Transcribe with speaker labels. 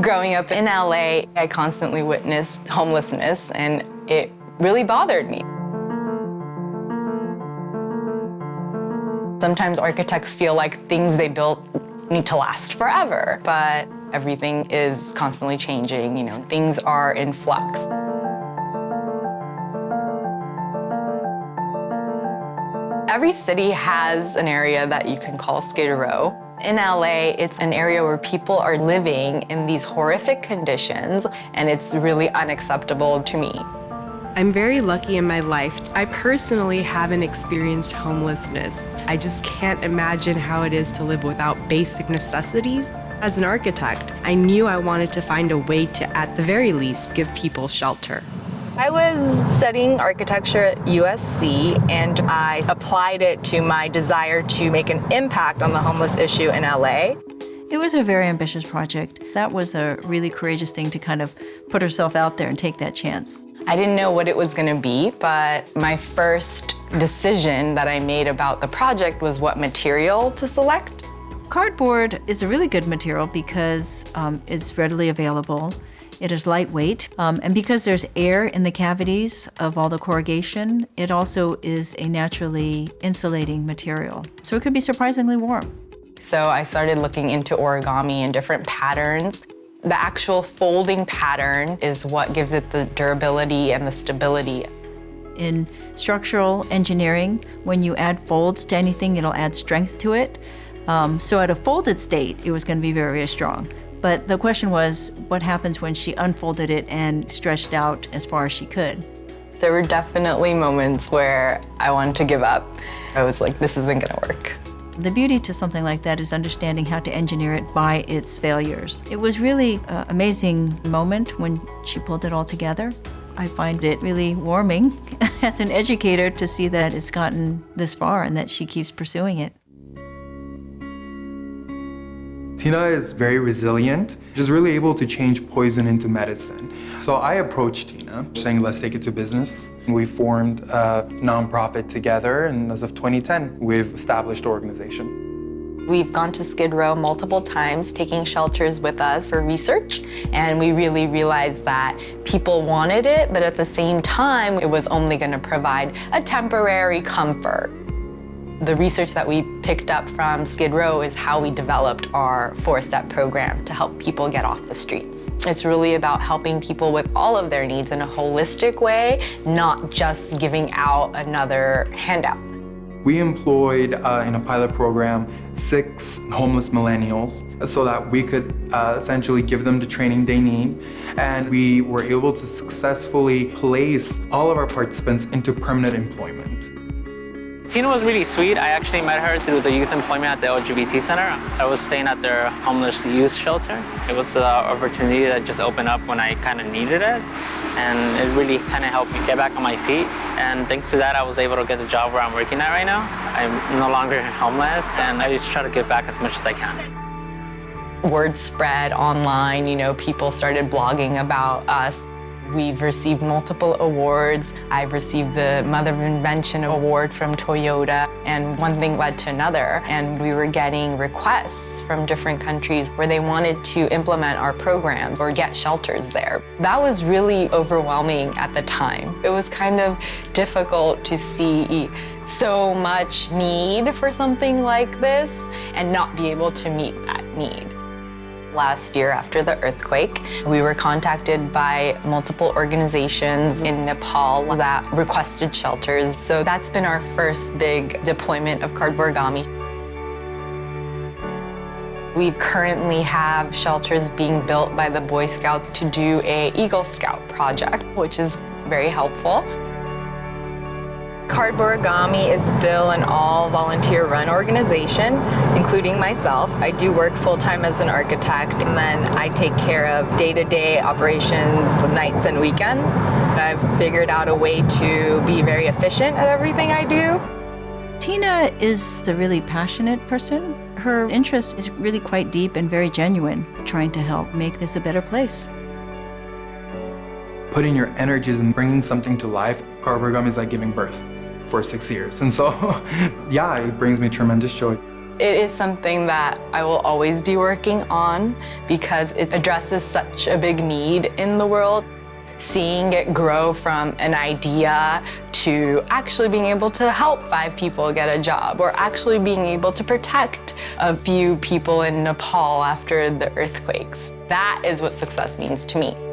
Speaker 1: Growing up in LA, I constantly witnessed homelessness and it really bothered me. Sometimes architects feel like things they built need to last forever, but everything is constantly changing, you know, things are in flux. Every city has an area that you can call Skid Row. In LA, it's an area where people are living in these horrific conditions, and it's really unacceptable to me.
Speaker 2: I'm very lucky in my life. I personally haven't experienced homelessness. I just can't imagine how it is to live without basic necessities. As an architect, I knew I wanted to find a way to, at the very least, give people shelter.
Speaker 1: I was studying architecture at USC and I applied it to my desire to make an impact on the homeless issue in LA.
Speaker 3: It was a very ambitious project. That was a really courageous thing to kind of put herself out there and take that chance.
Speaker 1: I didn't know what it was going to be, but my first decision that I made about the project was what material to select.
Speaker 3: Cardboard is a really good material because um, it's readily available. It is lightweight, um, and because there's air in the cavities of all the corrugation, it also is a naturally insulating material. So it could be surprisingly warm.
Speaker 1: So I started looking into origami and different patterns. The actual folding pattern is what gives it the durability and the stability.
Speaker 3: In structural engineering, when you add folds to anything, it'll add strength to it. Um, so at a folded state, it was going to be very, very strong. But the question was, what happens when she unfolded it and stretched out as far as she could?
Speaker 1: There were definitely moments where I wanted to give up. I was like, this isn't gonna work.
Speaker 3: The beauty to something like that is understanding how to engineer it by its failures. It was really an amazing moment when she pulled it all together. I find it really warming as an educator to see that it's gotten this far and that she keeps pursuing it.
Speaker 4: Tina is very resilient. She's really able to change poison into medicine. So I approached Tina saying, let's take it to business. We formed a nonprofit together, and as of 2010, we've established the organization.
Speaker 1: We've gone to Skid Row multiple times, taking shelters with us for research, and we really realized that people wanted it, but at the same time, it was only going to provide a temporary comfort. The research that we picked up from Skid Row is how we developed our four-step program to help people get off the streets. It's really about helping people with all of their needs in a holistic way, not just giving out another handout.
Speaker 4: We employed uh, in a pilot program six homeless millennials so that we could uh, essentially give them the training they need. And we were able to successfully place all of our participants into permanent employment.
Speaker 5: Tina was really sweet. I actually met her through the youth employment at the LGBT Center. I was staying at their homeless youth shelter. It was an opportunity that just opened up when I kind of needed it. And it really kind of helped me get back on my feet. And thanks to that, I was able to get the job where I'm working at right now. I'm no longer homeless, and I just try to give back as much as I can.
Speaker 1: Word spread online, you know, people started blogging about us. We've received multiple awards. I've received the Mother of Invention Award from Toyota, and one thing led to another. And we were getting requests from different countries where they wanted to implement our programs or get shelters there. That was really overwhelming at the time. It was kind of difficult to see so much need for something like this and not be able to meet that need. Last year after the earthquake, we were contacted by multiple organizations in Nepal that requested shelters. So that's been our first big deployment of Cardborigami. We currently have shelters being built by the Boy Scouts to do a Eagle Scout project, which is very helpful. Cardborigami is still an all-volunteer run organization, including myself. I do work full-time as an architect, and then I take care of day-to-day -day operations nights and weekends. I've figured out a way to be very efficient at everything I do.
Speaker 3: Tina is a really passionate person. Her interest is really quite deep and very genuine, trying to help make this a better place
Speaker 4: putting your energies and bringing something to life. Cardborigami is like giving birth for six years. And so, yeah, it brings me tremendous joy.
Speaker 1: It is something that I will always be working on because it addresses such a big need in the world. Seeing it grow from an idea to actually being able to help five people get a job or actually being able to protect a few people in Nepal after the earthquakes. That is what success means to me.